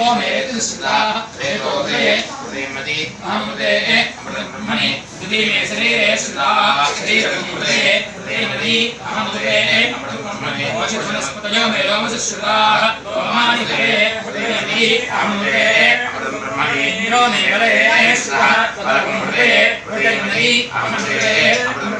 मेति सुता रेतोदे प्रेमति अमृते ब्रह्मणि द्वितीये शरीरे सुता शरीरमृते प्रेमति अमृते ब्रह्मणि वनस्पतयो मे लोमसुश्रुताः लोमानि ते प्रेमति अमृते ब्रह्मणि इन्द्रो मे वरे सुतः तदमृते प्रेमति अमृते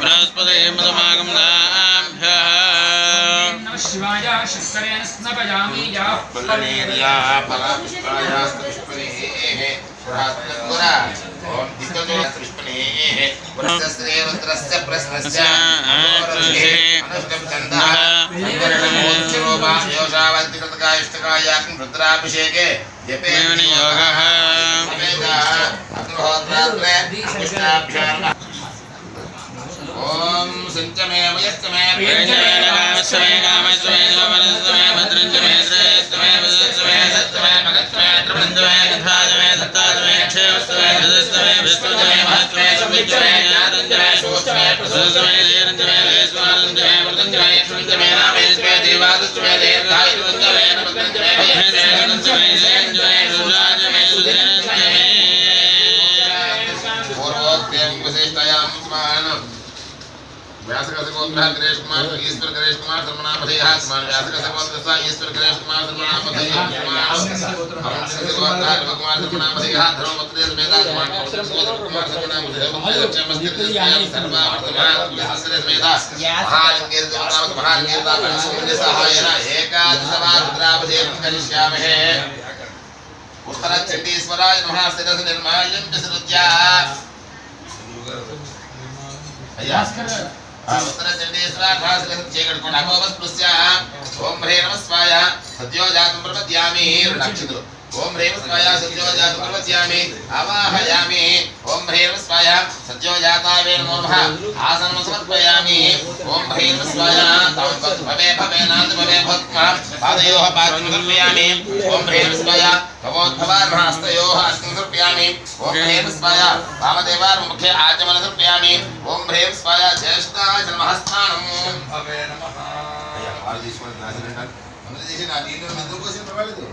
बृहस्पति मदमागम रुद्राभिषेके योगः अग्निहोत्रात्रे पुष्टाभ्याम् ॐ व्यासकसगोत्रः गणेश कुमार ईश्वर गणेश कुमार सर्वनामधेयः स्मान् व्यासकसगोत्रः ईश्वर गणेश कुमार सर्वनामधेयः स्मान् हंसकसगोत्रः रविकुमार सर्वनामधेयः धर्मपत्रे समेता स्मान् कुमार सर्वनामधेयः लक्ष्यमस्तित्वस्यां सर्वावर्तमान सहस्रे समेता महालिङ्गेर देवतामक महालिङ्गेर सहायेन एकादशवाद्रावधेयं करिष्यामहे उत्तरचण्डीश्वराय नमः शिरस निर्माल्यं विसृज्य अय्या उत्तर चंडीश्वरा ठासले चेकड़ कोण अपोवस प्लुस्या ओम ह्रे नमः स्वाय सद्यो जातु प्रपद्यामि रक्षितु ओम ह्रे नमः स्वाय सद्यो जातु प्रपद्यामि, आवाहयामि। ओम ह्रे नमः स्वाय सद्यो जातावे नमो नमः। आसनं समर्पयामि। ओम ह्रे नमः स्वाय, तं भवे भवे नाद भवे भक्त्वा पादयोः पादं समर्पयामि। ओम ह्रे नमः स्वाय भवोद्भवार्हस्तयोः स्वामी ओम ह्रीं स्वाया वामदेवार मुखे आचमन समर्पयामि ओम ह्रीं स्वाया ज्येष्ठाय नमः स्थानम् अवे नमः भैया हमारे देश में नासिर नाथ हमारे देश में नादियों में मंदिरों को सिर्फ़ वाले दो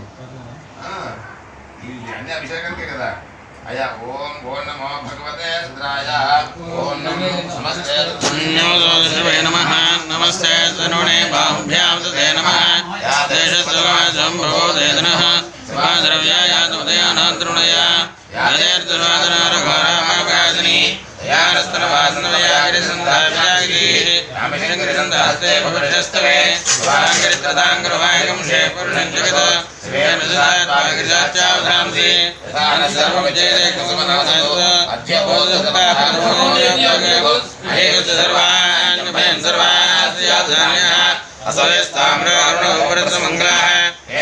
हाँ ये ध्यान ने अभिषेक करके कहा अया ओम गो नमो भगवते रुद्राय ओम नमो नमस्ते नमो नमः नमस्ते सनुणे बाहुभ्यां तदे नमः देशस्वगा संभवो देदनः स्वाद्रव्याय तमदयानान्तरुणया దుర్వాదనారఘోరామాగాసిని യാരസ്തനവാസനവയാഗിരിസന്ധാഭിജാഗിരീഹസ്തേ ഭവിഷ്യസ്തവേ വാഗിരിത്രതാം ഗൃഹാംഗം ഷേ പുരുഷം ജഗത് ശ്രീയനുസാത്മാഗിരിചാച്ചാവധാംസി സർവവിജയദേഹസമനോസർവാൻ സർവാസ്യാധാന്യ അസവേസ്താമ്രോഹരണോപരസമംഗളാഹ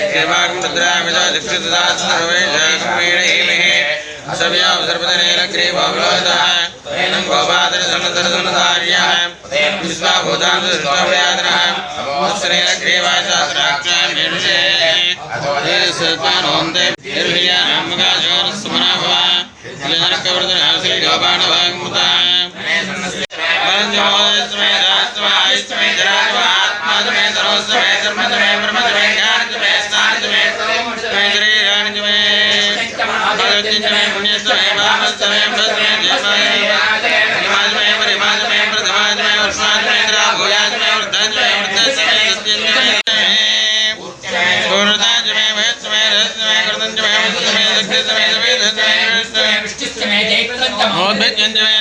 ക്ഷേമാകും തദ്രാമിത ദുഃഖിതദാസ സർവേഷാ ക്രമേണ अशव्याम सर्वदनेन ग्रीवावलोहितः तेनं गोपादर सन्नतर सन्नधार्यः विश्वा भूतान् सृष्टव्यादरः अमोश्रेण ग्रीवाशास्त्राक्षां निर्विषे अतोदे सर्पान् होन्ते निर्भिया नामका जोरस्मना भवा जलनकवर्धन हर्षि गोपाणवा 年年。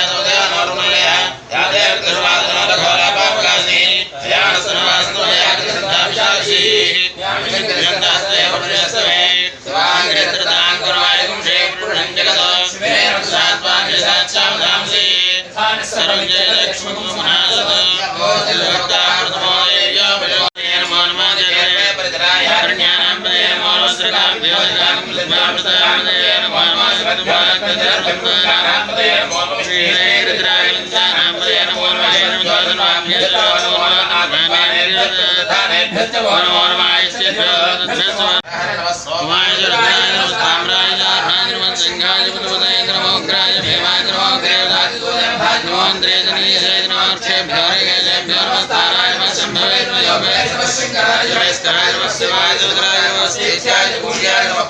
ते नमः भवते नमः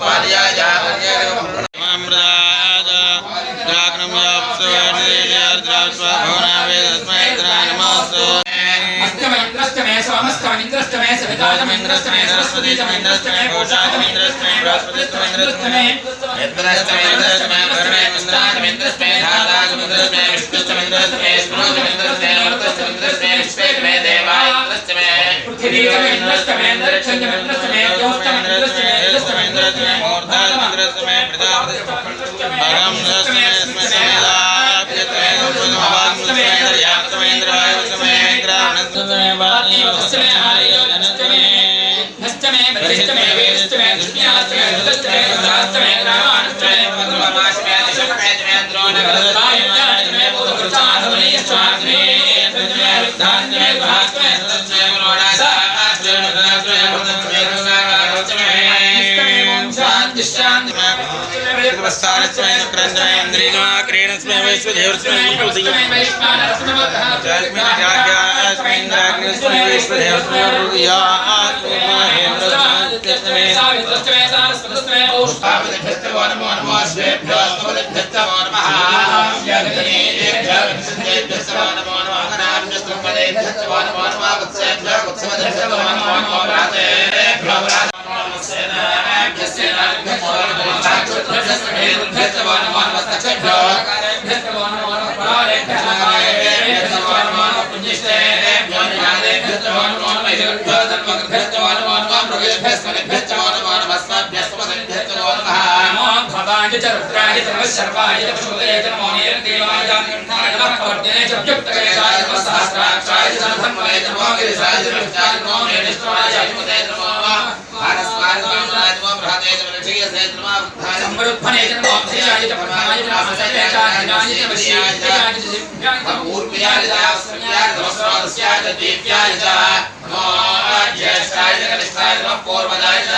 अष्टमेन्द्रष्टमे पूषाजमेन्द्रष्टमे बृहस्पतिष्टमेन्द्रष्टमे पृथिवीजमेन्द्रष्टमे अन्तरिक्षजमेन्द्रष्टमे ज्योष्टमेन्द्रष्टमे अष्टमे वैश्वानरस्मवः सावित्रष्टमे सारस्वतष्टमे पौष्पावतिभ्यस्तवो नमो भवाय च रुद्राय च नमः सर्वाय च पशुपतये च नमो नीलदेवाय च नमः कवर्जने च व्युक्तकरेशाय च नमः सहस्राक्षाय च नमः धन्वये च नमो गिरिशाय च नमः नमो नीलेश्वराय च अधिपतये च नमो भारस्वाय च नमो बृहते च वृक्षीयसे च नमः वृद्धाय संवरुद्धने च नमो अभयाय च परमाय च नमः सत्ये च दिनाय च वश्याय च दिव्याय च पूर्व्याय च अस्मयाय च वस्त्रादस्याय च दिव्याय च नमो ज्येष्ठाय च कनिष्ठाय नमः पूर्वजाय च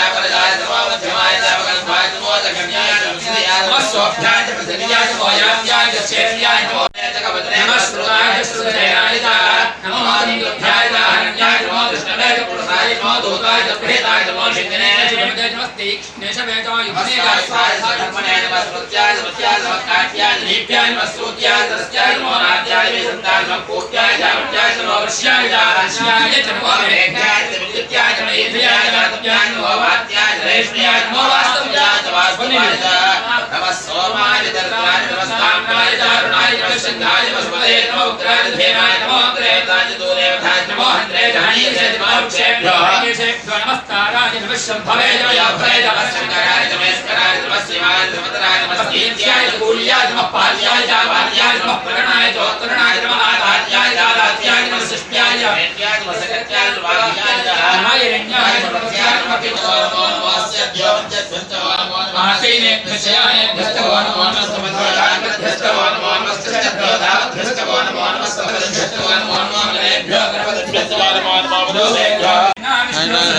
नमः मध्यमाय च वगल्भाय च नमो जगन्याय च विष्णुयाय च नमः स्वभ्याय च पृथिव्याय च वायाव्याय च क्षेत्र्याय च नमः श्रुतजयाय नमो मातङ्गभ्याय च नमो कृष्णवे च नमो दूताय च नमो शिन्दिने च नमस्ते नेशवे च युधने च स्वाय च धर्मणे च स्मृत्याय च मत्याय च मत्काट्याय च लीप्याय च मस्तूत्याय च नमो नाट्याय च नमो च च नमो वृष्याय च राश्याय च नमो विद्युत्याय च मेध्याय च वातव्याय च नमो वात्याय रेष्म्याय नमो वास्तव्याय च वास्तवाय च नमः सोमाय च दर्द्राय च नमस्ताम्राय च अरुणाय च नमः सिंहाय च वसुपतये च नमो उग्राय च धेमाय च नमो त्रेताय च दूरेवधाय च नमो हन्त्रे च हनीय च नमो वृक्षेभ्यो हनीयेभ्यो नमस्काराय नमः। शम्भवे च याभवे नमः। शङ्कराय च महेश्वराय नमः। शिवाय च नमतराय नमः। कीर्त्याय कूल्याय नमः पाल्याय च नमः। प्रगणाय च नमः आधार्याय च नमः। च नमः सकत्याय च वाग्याय च